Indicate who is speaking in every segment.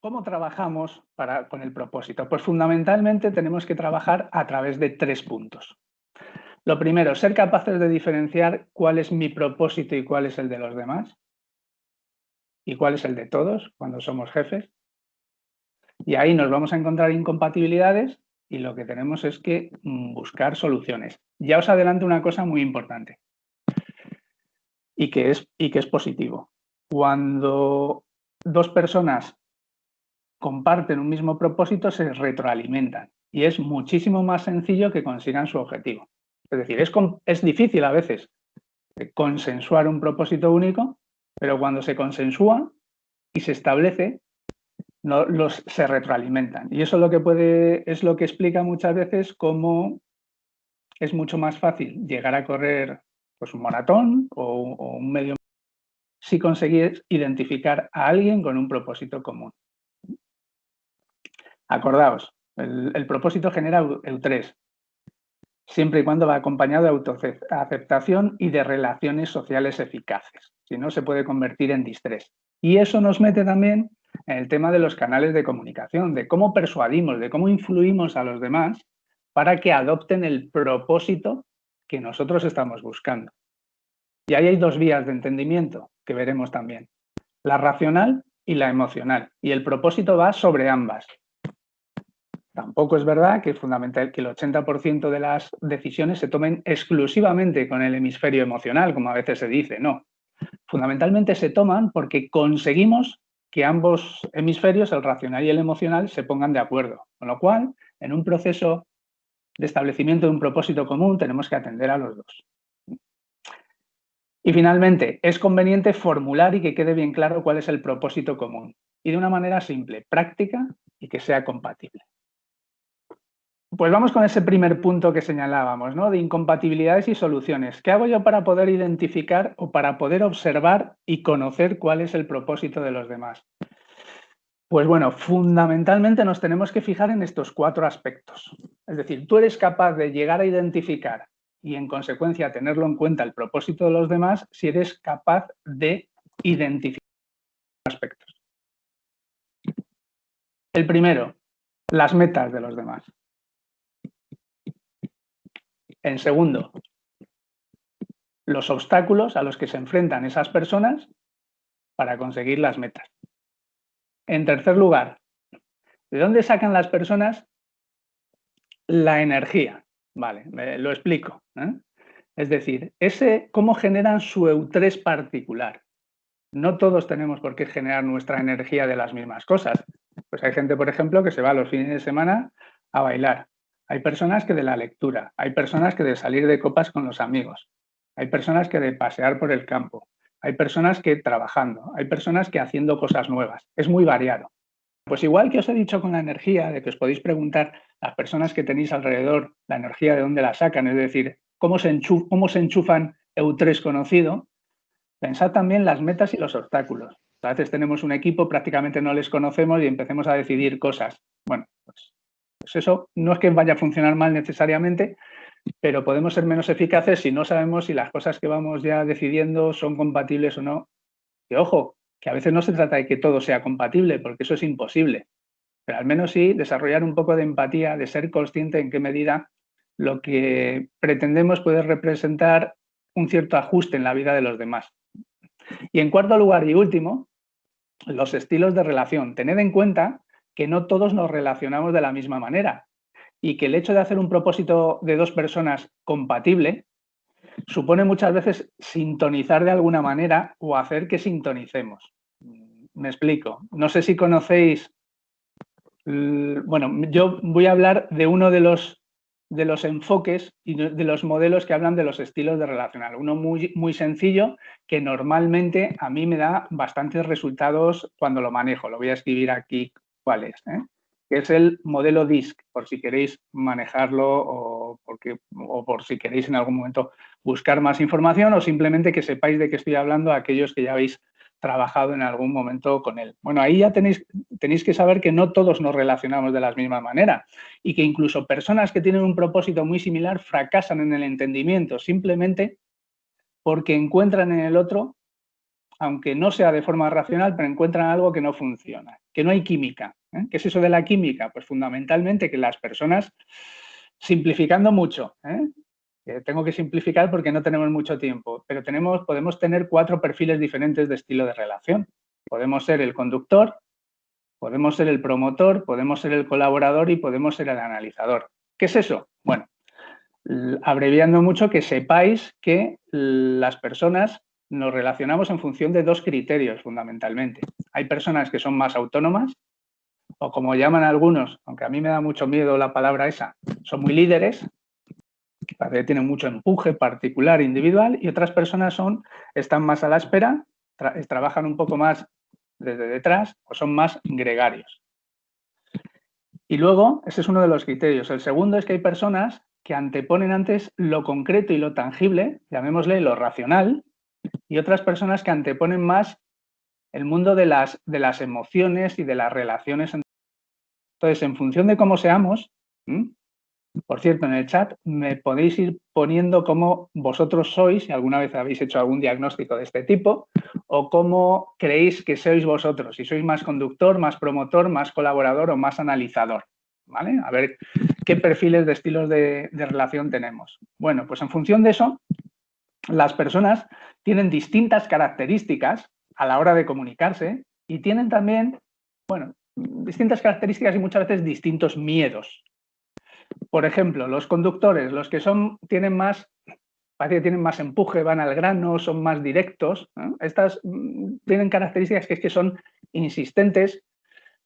Speaker 1: ¿Cómo trabajamos para, con el propósito? Pues fundamentalmente tenemos que trabajar a través de tres puntos. Lo primero, ser capaces de diferenciar cuál es mi propósito y cuál es el de los demás. Y cuál es el de todos cuando somos jefes. Y ahí nos vamos a encontrar incompatibilidades y lo que tenemos es que mm, buscar soluciones. Ya os adelanto una cosa muy importante y que es, y que es positivo. Cuando dos personas comparten un mismo propósito, se retroalimentan y es muchísimo más sencillo que consigan su objetivo. Es decir, es, es difícil a veces consensuar un propósito único, pero cuando se consensúa y se establece, no, los, se retroalimentan. Y eso es lo que puede, es lo que explica muchas veces cómo es mucho más fácil llegar a correr pues, un maratón o, un medio si conseguís identificar a alguien con un propósito común. Acordaos, el, propósito genera EU3, siempre y cuando va acompañado de autoaceptación y de relaciones sociales eficaces. Si no, se puede convertir en distrés. Y eso nos mete también en el tema de los canales de comunicación, de cómo persuadimos, de cómo influimos a los demás para que adopten el propósito que nosotros estamos buscando. Y ahí hay dos vías de entendimiento que veremos también, la racional y la emocional. Y el propósito va sobre ambas. Tampoco es verdad que, fundamental, que el 80% de las decisiones se tomen exclusivamente con el hemisferio emocional, como a veces se dice, no. Fundamentalmente se toman porque conseguimos que ambos hemisferios, el racional y el emocional, se pongan de acuerdo. Con lo cual, en un proceso de establecimiento de un propósito común, tenemos que atender a los dos. Y finalmente, es conveniente formular y que quede bien claro cuál es el propósito común. Y de una manera simple, práctica y que sea compatible. Pues vamos con ese primer punto que señalábamos, ¿no? De incompatibilidades y soluciones. ¿Qué hago yo para poder identificar o para poder observar y conocer cuál es el propósito de los demás? Pues bueno, fundamentalmente nos tenemos que fijar en estos cuatro aspectos. Es decir, tú eres capaz de llegar a identificar y en consecuencia tenerlo en cuenta el propósito de los demás si eres capaz de identificar aspectos. El primero, las metas de los demás. En segundo, los obstáculos a los que se enfrentan esas personas para conseguir las metas. En tercer lugar, ¿de dónde sacan las personas la energía? Vale, lo explico. ¿eh? Es decir, ese, cómo generan su eutrés particular. No todos tenemos por qué generar nuestra energía de las mismas cosas. Pues hay gente, por ejemplo, que se va los fines de semana a bailar. Hay personas que de la lectura, hay personas que de salir de copas con los amigos, hay personas que de pasear por el campo, hay personas que trabajando, hay personas que haciendo cosas nuevas. Es muy variado. Pues igual que os he dicho con la energía, de que os podéis preguntar las personas que tenéis alrededor la energía de dónde la sacan, es decir, cómo se, cómo se enchufan EU3 conocido, pensad también las metas y los obstáculos. A veces tenemos un equipo, prácticamente no les conocemos y empecemos a decidir cosas. Bueno, pues eso no es que vaya a funcionar mal necesariamente, pero podemos ser menos eficaces si no sabemos si las cosas que vamos ya decidiendo son compatibles o no. Y ojo, que a veces no se trata de que todo sea compatible, porque eso es imposible. Pero al menos sí desarrollar un poco de empatía, de ser consciente en qué medida lo que pretendemos puede representar un cierto ajuste en la vida de los demás. Y en cuarto lugar y último, los estilos de relación. Tened en cuenta que no todos nos relacionamos de la misma manera y que el hecho de hacer un propósito de dos personas compatible supone muchas veces sintonizar de alguna manera o hacer que sintonicemos. Me explico. No sé si conocéis, bueno, yo voy a hablar de uno de los, de los enfoques y de los modelos que hablan de los estilos de relacional. Uno muy, muy sencillo que normalmente a mí me da bastantes resultados cuando lo manejo. Lo voy a escribir aquí ¿eh? que es el modelo DISC, por si queréis manejarlo o, porque, o por si queréis en algún momento buscar más información o simplemente que sepáis de qué estoy hablando a aquellos que ya habéis trabajado en algún momento con él. Bueno, ahí ya tenéis, tenéis que saber que no todos nos relacionamos de la misma manera y que incluso personas que tienen un propósito muy similar fracasan en el entendimiento simplemente porque encuentran en el otro, aunque no sea de forma racional, pero encuentran algo que no funciona. Que no hay química. ¿eh? ¿Qué es eso de la química? Pues fundamentalmente que las personas, simplificando mucho, ¿eh? tengo que simplificar porque no tenemos mucho tiempo, pero tenemos, podemos tener cuatro perfiles diferentes de estilo de relación. Podemos ser el conductor, podemos ser el promotor, podemos ser el colaborador y podemos ser el analizador. ¿Qué es eso? Bueno, abreviando mucho, que sepáis que las personas nos relacionamos en función de dos criterios fundamentalmente. Hay personas que son más autónomas o como llaman algunos, aunque a mí me da mucho miedo la palabra esa, son muy líderes, tienen mucho empuje particular, individual, y otras personas son, están más a la espera, trabajan un poco más desde detrás o son más gregarios. Y luego, ese es uno de los criterios. El segundo es que hay personas que anteponen antes lo concreto y lo tangible, llamémosle lo racional, y otras personas que anteponen más el mundo de las, de las emociones y de las relaciones. Entonces, en función de cómo seamos, por cierto, en el chat me podéis ir poniendo cómo vosotros sois, si alguna vez habéis hecho algún diagnóstico de este tipo, o cómo creéis que sois vosotros, si sois más conductor, más promotor, más colaborador o más analizador. ¿Vale? A ver qué perfiles de estilos de, de relación tenemos. Bueno, pues en función de eso, las personas tienen distintas características a la hora de comunicarse y tienen también, bueno, distintas características y muchas veces distintos miedos. Por ejemplo, los conductores, los que son, tienen más, parece que tienen más empuje, van al grano, son más directos. Estas mm, tienen características que es que son insistentes,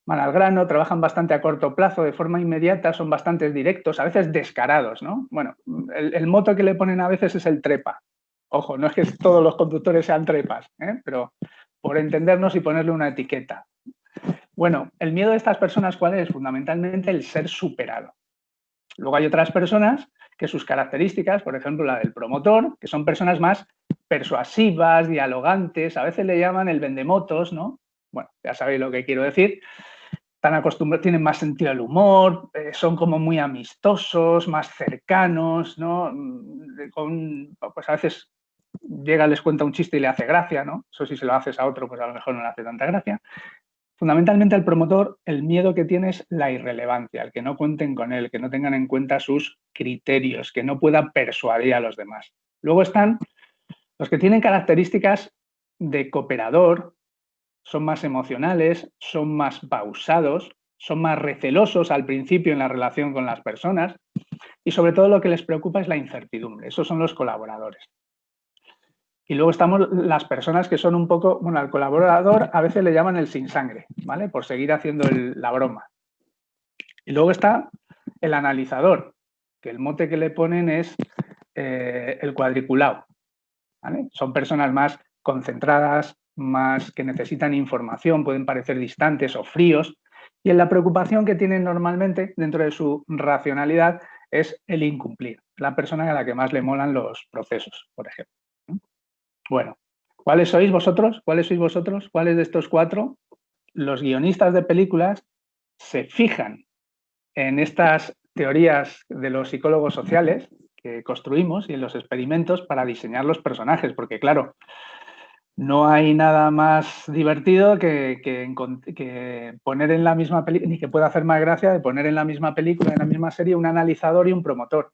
Speaker 1: van al grano, trabajan bastante a corto plazo, de forma inmediata, son bastante directos, a veces descarados, ¿no? Bueno, el, el moto que le ponen a veces es el trepa. Ojo, no es que todos los conductores sean trepas, ¿eh? pero por entendernos y ponerle una etiqueta. Bueno, el miedo de estas personas, ¿cuál es? Fundamentalmente el ser superado. Luego hay otras personas que sus características, por ejemplo la del promotor, que son personas más persuasivas, dialogantes, a veces le llaman el vendemotos, ¿no? Bueno, ya sabéis lo que quiero decir. Están acostumbrados, tienen más sentido del humor, eh, son como muy amistosos, más cercanos, ¿no? Mm, pues a veces llega, les cuenta un chiste y le hace gracia, ¿no? Eso si se lo haces a otro, pues a lo mejor no le hace tanta gracia. Fundamentalmente al promotor el miedo que tiene es la irrelevancia, el que no cuenten con él, que no tengan en cuenta sus criterios, que no pueda persuadir a los demás. Luego están los que tienen características de cooperador, son más emocionales, son más pausados, son más recelosos al principio en la relación con las personas y sobre todo lo que les preocupa es la incertidumbre. Esos son los colaboradores. Y luego estamos las personas que son un poco, bueno, al colaborador a veces le llaman el sin sangre, ¿vale? Por seguir haciendo la broma. Y luego está el analizador, que el mote que le ponen es eh, el cuadriculado. Son personas más concentradas, más que necesitan información, pueden parecer distantes o fríos. Y en la preocupación que tienen normalmente dentro de su racionalidad es el incumplir, la persona a la que más le molan los procesos, por ejemplo. Bueno, ¿cuáles sois vosotros? ¿Cuáles sois vosotros? ¿Cuáles de estos cuatro? Los guionistas de películas se fijan en estas teorías de los psicólogos sociales que construimos y en los experimentos para diseñar los personajes, porque claro, no hay nada más divertido que, que, poner en la misma película, ni que pueda hacer más gracia de poner en la misma película, en la misma serie, un analizador y un promotor,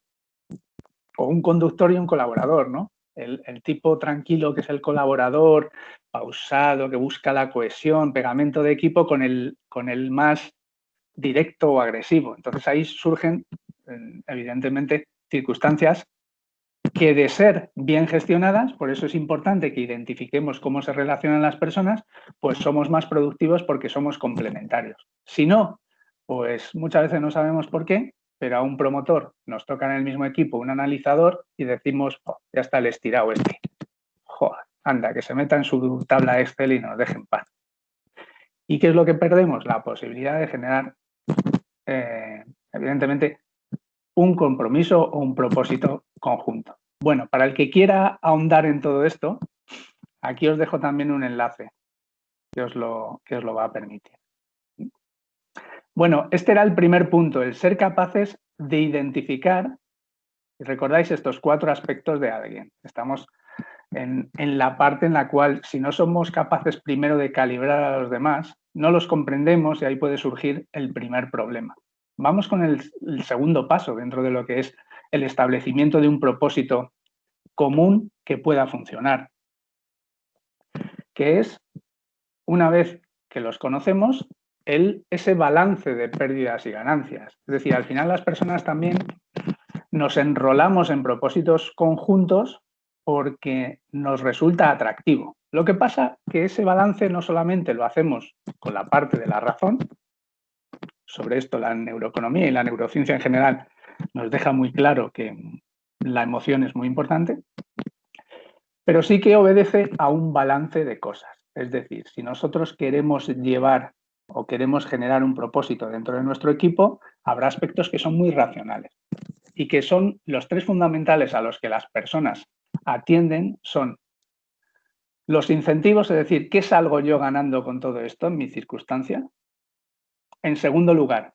Speaker 1: o un conductor y un colaborador, ¿no? El, tipo tranquilo que es el colaborador, pausado, que busca la cohesión, pegamento de equipo con el, con el más directo o agresivo. Entonces ahí surgen, evidentemente, circunstancias que de ser bien gestionadas, por eso es importante que identifiquemos cómo se relacionan las personas, pues somos más productivos porque somos complementarios. Si no, pues muchas veces no sabemos por qué pero a un promotor nos toca en el mismo equipo un analizador y decimos, oh, ya está el estirado este. Joder, anda, que se meta en su tabla Excel y nos deje en paz. ¿Y qué es lo que perdemos? La posibilidad de generar, eh, evidentemente, un compromiso o un propósito conjunto. Bueno, para el que quiera ahondar en todo esto, aquí os dejo también un enlace que os lo, que os lo va a permitir. Bueno, este era el primer punto, el ser capaces de identificar, y recordáis estos cuatro aspectos de alguien. Estamos en, la parte en la cual si no somos capaces primero de calibrar a los demás, no los comprendemos y ahí puede surgir el primer problema. Vamos con el, segundo paso dentro de lo que es el establecimiento de un propósito común que pueda funcionar, que es, una vez que los conocemos, ese balance de pérdidas y ganancias. Es decir, al final las personas también nos enrolamos en propósitos conjuntos porque nos resulta atractivo. Lo que pasa que ese balance no solamente lo hacemos con la parte de la razón, sobre esto la neuroeconomía y la neurociencia en general nos deja muy claro que la emoción es muy importante, pero sí que obedece a un balance de cosas. Es decir, si nosotros queremos llevar o queremos generar un propósito dentro de nuestro equipo, habrá aspectos que son muy racionales y que son los tres fundamentales a los que las personas atienden son los incentivos, es decir, ¿qué salgo yo ganando con todo esto en mi circunstancia? En segundo lugar,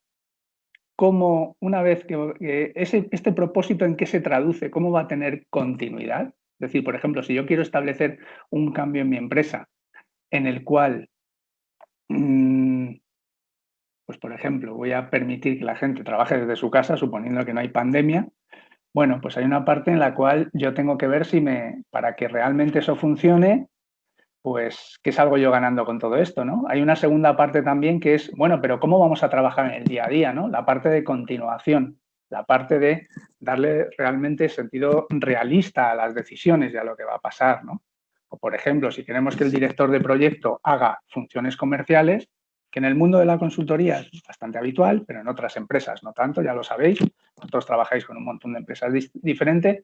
Speaker 1: ¿cómo una vez que este propósito en qué se traduce, cómo va a tener continuidad? Es decir, por ejemplo, si yo quiero establecer un cambio en mi empresa en el cual, mm, pues por ejemplo, voy a permitir que la gente trabaje desde su casa, suponiendo que no hay pandemia, bueno, pues hay una parte en la cual yo tengo que ver si me, para que realmente eso funcione, pues qué salgo yo ganando con todo esto, ¿no? Hay una segunda parte también que es, bueno, pero ¿cómo vamos a trabajar en el día a día, ¿no? La parte de continuación, la parte de darle realmente sentido realista a las decisiones y a lo que va a pasar, ¿no? O por ejemplo, si queremos que el director de proyecto haga funciones comerciales, que en el mundo de la consultoría es bastante habitual, pero en otras empresas no tanto, ya lo sabéis, vosotros trabajáis con un montón de empresas diferentes,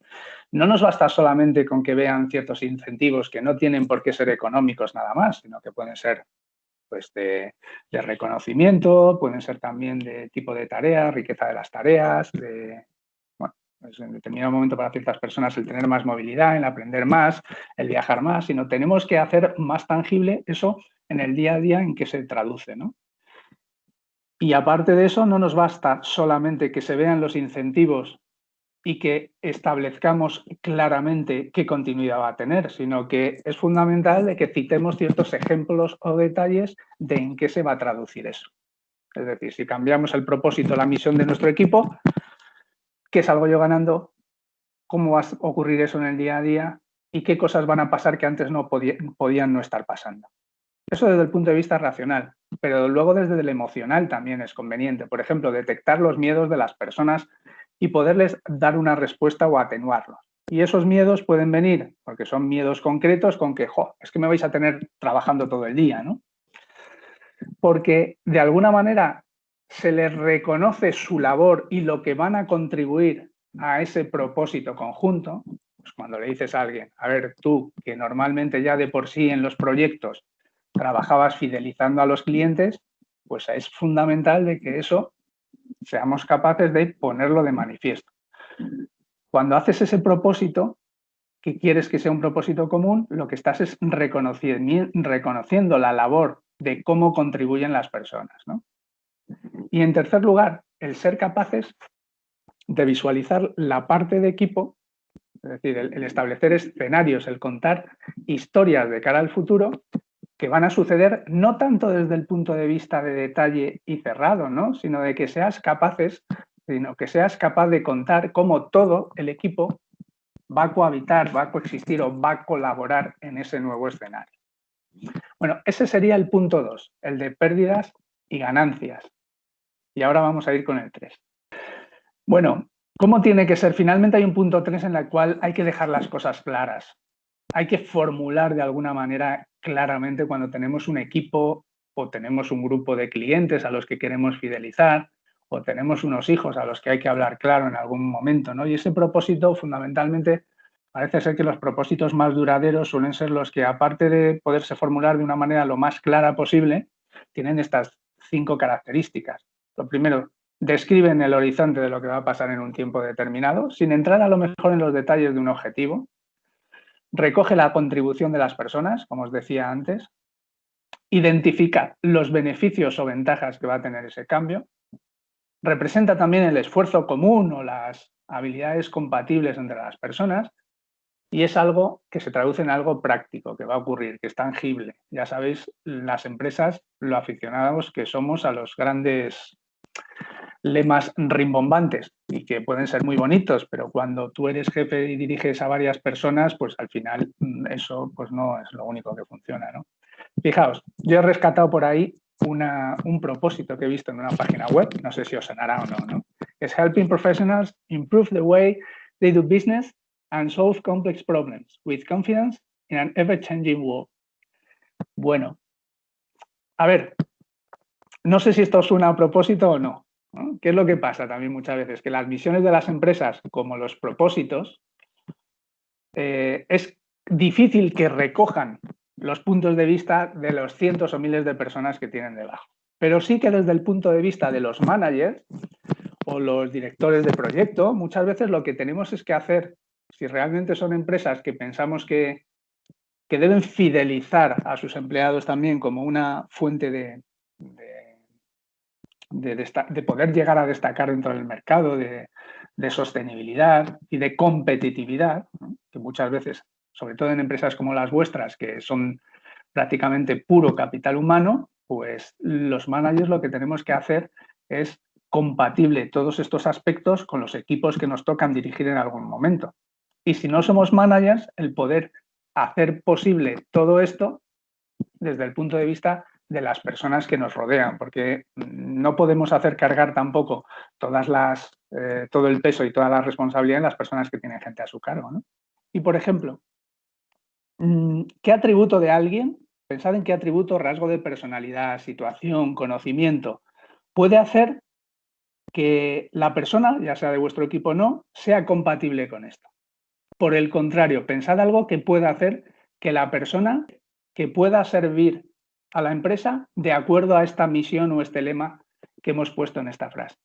Speaker 1: no nos basta solamente con que vean ciertos incentivos que no tienen por qué ser económicos nada más, sino que pueden ser pues, de, reconocimiento, pueden ser también de tipo de tarea, riqueza de las tareas, pues en determinado momento para ciertas personas el tener más movilidad, el aprender más, el viajar más, sino tenemos que hacer más tangible eso en el día a día en que se traduce. ¿no? Y aparte de eso, no nos basta solamente que se vean los incentivos y que establezcamos claramente qué continuidad va a tener, sino que es fundamental que citemos ciertos ejemplos o detalles de en qué se va a traducir eso. Es decir, si cambiamos el propósito, la misión de nuestro equipo, ¿qué salgo yo ganando? ¿Cómo va a ocurrir eso en el día a día? ¿Y qué cosas van a pasar que antes no podían no estar pasando? Eso desde el punto de vista racional, pero luego desde el emocional también es conveniente. Por ejemplo, detectar los miedos de las personas y poderles dar una respuesta o atenuarlos. Y esos miedos pueden venir, porque son miedos concretos, con que, jo, es que me vais a tener trabajando todo el día, ¿no? Porque de alguna manera se les reconoce su labor y lo que van a contribuir a ese propósito conjunto, pues cuando le dices a alguien, a ver, tú que normalmente ya de por sí en los proyectos trabajabas fidelizando a los clientes, pues es fundamental de que eso seamos capaces de ponerlo de manifiesto. Cuando haces ese propósito, que quieres que sea un propósito común, lo que estás es reconociendo la labor de cómo contribuyen las personas. Y en tercer lugar, el ser capaces de visualizar la parte de equipo, es decir, el establecer escenarios, el contar historias de cara al futuro, que van a suceder no tanto desde el punto de vista de detalle y cerrado, ¿no? sino de que seas capaces, sino que seas capaz de contar cómo todo el equipo va a cohabitar, va a coexistir o va a colaborar en ese nuevo escenario. Bueno, ese sería el punto 2, el de pérdidas y ganancias. Y ahora vamos a ir con el 3. Bueno, ¿cómo tiene que ser? Finalmente hay un punto 3 en el cual hay que dejar las cosas claras hay que formular de alguna manera claramente cuando tenemos un equipo o tenemos un grupo de clientes a los que queremos fidelizar o tenemos unos hijos a los que hay que hablar claro en algún momento. ¿no? Y ese propósito fundamentalmente parece ser que los propósitos más duraderos suelen ser los que aparte de poderse formular de una manera lo más clara posible, tienen estas cinco características. Lo primero, describen el horizonte de lo que va a pasar en un tiempo determinado, sin entrar a lo mejor en los detalles de un objetivo, recoge la contribución de las personas, como os decía antes, identifica los beneficios o ventajas que va a tener ese cambio, representa también el esfuerzo común o las habilidades compatibles entre las personas y es algo que se traduce en algo práctico, que va a ocurrir, que es tangible. Ya sabéis, las empresas, lo aficionados que somos a los grandes lemas rimbombantes y que pueden ser muy bonitos, pero cuando tú eres jefe y diriges a varias personas, pues al final mm, eso pues no es lo único que funciona. ¿no? Fijaos, yo he rescatado por ahí una, un propósito que he visto en una página web, no sé si os sonará o no, ¿no? Es Helping Professionals Improve the Way They Do Business and solve complex problems with confidence in an ever-changing world. Bueno, a ver, no sé si esto suena a propósito o no. ¿Qué es lo que pasa también muchas veces? Que las misiones de las empresas, como los propósitos, eh, es difícil que recojan los puntos de vista de los cientos o miles de personas que tienen debajo. Pero sí que desde el punto de vista de los managers o los directores de proyecto, muchas veces lo que tenemos es que hacer si realmente son empresas que pensamos que, deben fidelizar a sus empleados también como una fuente de, de, poder llegar a destacar dentro del mercado, de, sostenibilidad y de competitividad, que muchas veces, sobre todo en empresas como las vuestras, que son prácticamente puro capital humano, pues los managers lo que tenemos que hacer es compatible todos estos aspectos con los equipos que nos tocan dirigir en algún momento. Y si no somos managers, el poder hacer posible todo esto desde el punto de vista de las personas que nos rodean, porque no podemos hacer cargar tampoco todas las, eh, todo el peso y toda la responsabilidad en las personas que tienen gente a su cargo. Y, por ejemplo, mm, ¿qué atributo de alguien, pensad en qué atributo, rasgo de personalidad, situación, conocimiento, puede hacer que la persona, ya sea de vuestro equipo o no, sea compatible con esto? Por el contrario, pensad algo que pueda hacer que la persona que pueda servir a la empresa de acuerdo a esta misión o este lema que hemos puesto en esta frase.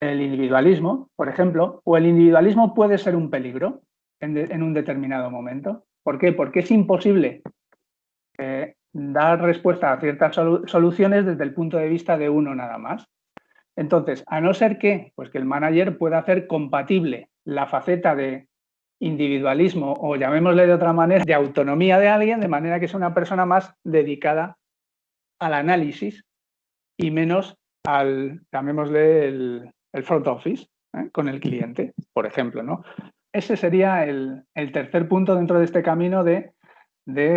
Speaker 1: El individualismo, por ejemplo, o el individualismo puede ser un peligro en, un determinado momento. ¿Por qué? Porque es imposible eh, dar respuesta a ciertas soluciones desde el punto de vista de uno nada más. Entonces, a no ser que, pues que el manager pueda hacer compatible la faceta de individualismo o llamémosle de otra manera, de autonomía de alguien, de manera que sea una persona más dedicada al análisis y menos al, llamémosle, el, front office ¿eh? con el cliente, por ejemplo. ¿no? Ese sería el, tercer punto dentro de este camino de,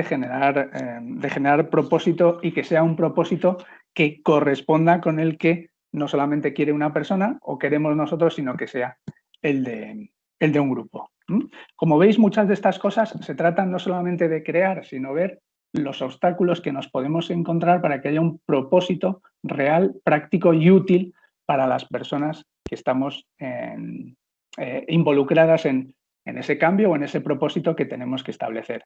Speaker 1: generar, eh, de generar propósito y que sea un propósito que corresponda con el que no solamente quiere una persona o queremos nosotros, sino que sea el de, el de un grupo. Como veis, muchas de estas cosas se tratan no solamente de crear, sino ver los obstáculos que nos podemos encontrar para que haya un propósito real, práctico y útil para las personas que estamos eh, involucradas en, ese cambio o en ese propósito que tenemos que establecer.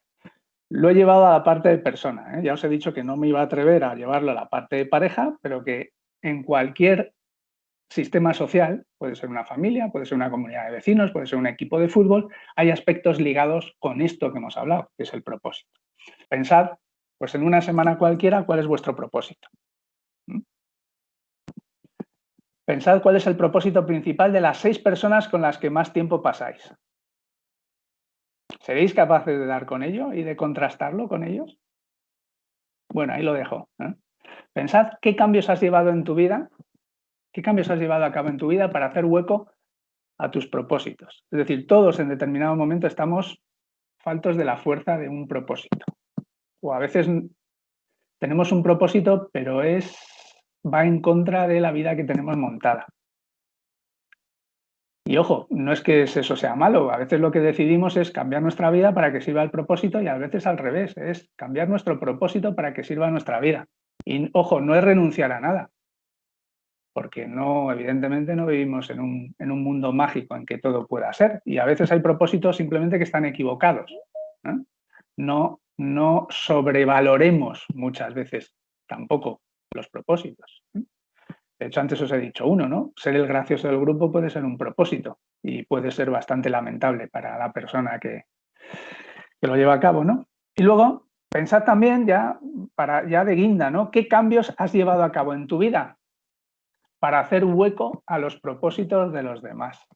Speaker 1: Lo he llevado a la parte de persona. ¿eh? Ya os he dicho que no me iba a atrever a llevarlo a la parte de pareja, pero que en cualquier sistema social, puede ser una familia, puede ser una comunidad de vecinos, puede ser un equipo de fútbol, hay aspectos ligados con esto que hemos hablado, que es el propósito. Pensad, pues en una semana cualquiera, cuál es vuestro propósito. ¿Mm? Pensad cuál es el propósito principal de las seis personas con las que más tiempo pasáis. ¿Seréis capaces de dar con ello y de contrastarlo con ellos? Bueno, ahí lo dejo. ¿eh? Pensad qué cambios has llevado en tu vida ¿Qué cambios has llevado a cabo en tu vida para hacer hueco a tus propósitos? Es decir, todos en determinado momento estamos faltos de la fuerza de un propósito. O a veces tenemos un propósito, pero es va en contra de la vida que tenemos montada. Y ojo, no es que eso sea malo, a veces lo que decidimos es cambiar nuestra vida para que sirva el propósito y a veces al revés, es cambiar nuestro propósito para que sirva nuestra vida. Y ojo, no es renunciar a nada, porque no, evidentemente no vivimos en un, mundo mágico en que todo pueda ser y a veces hay propósitos simplemente que están equivocados. No, no sobrevaloremos muchas veces tampoco los propósitos. De hecho, antes os he dicho uno, ¿no? Ser el gracioso del grupo puede ser un propósito y puede ser bastante lamentable para la persona que, que lo lleva a cabo, ¿no? Y luego, pensad también ya, para, ya de guinda, ¿no? ¿Qué cambios has llevado a cabo en tu vida para hacer hueco a los propósitos de los demás.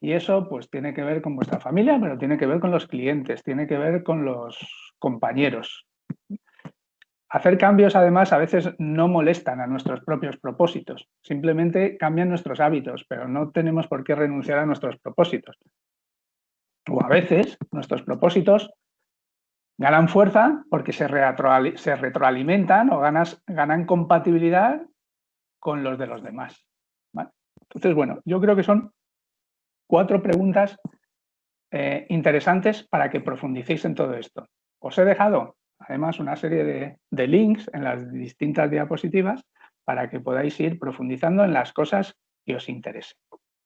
Speaker 1: Y eso pues tiene que ver con vuestra familia, pero tiene que ver con los clientes, tiene que ver con los compañeros. Hacer cambios, además, a veces no molestan a nuestros propios propósitos. Simplemente cambian nuestros hábitos, pero no tenemos por qué renunciar a nuestros propósitos. O a veces nuestros propósitos ganan fuerza porque se, retroalimentan o ganan compatibilidad con los de los demás. Entonces, bueno, yo creo que son cuatro preguntas eh, interesantes para que profundicéis en todo esto. Os he dejado además una serie de, de links en las distintas diapositivas para que podáis ir profundizando en las cosas que os interesen.